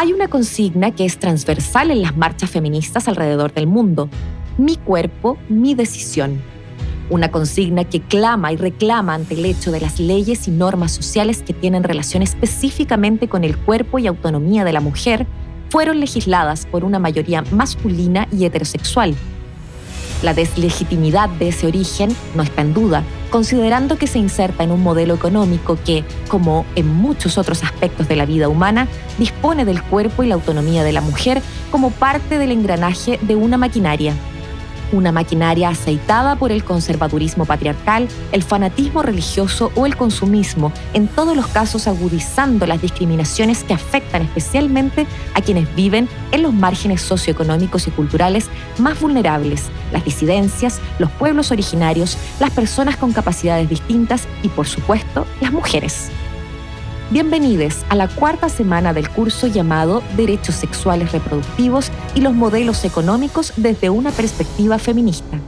Hay una consigna que es transversal en las marchas feministas alrededor del mundo. Mi cuerpo, mi decisión. Una consigna que clama y reclama ante el hecho de las leyes y normas sociales que tienen relación específicamente con el cuerpo y autonomía de la mujer fueron legisladas por una mayoría masculina y heterosexual. La deslegitimidad de ese origen no está en duda, considerando que se inserta en un modelo económico que, como en muchos otros aspectos de la vida humana, dispone del cuerpo y la autonomía de la mujer como parte del engranaje de una maquinaria una maquinaria aceitada por el conservadurismo patriarcal, el fanatismo religioso o el consumismo, en todos los casos agudizando las discriminaciones que afectan especialmente a quienes viven en los márgenes socioeconómicos y culturales más vulnerables, las disidencias, los pueblos originarios, las personas con capacidades distintas y, por supuesto, las mujeres. Bienvenidos a la cuarta semana del curso llamado Derechos Sexuales Reproductivos y los Modelos Económicos desde una perspectiva feminista.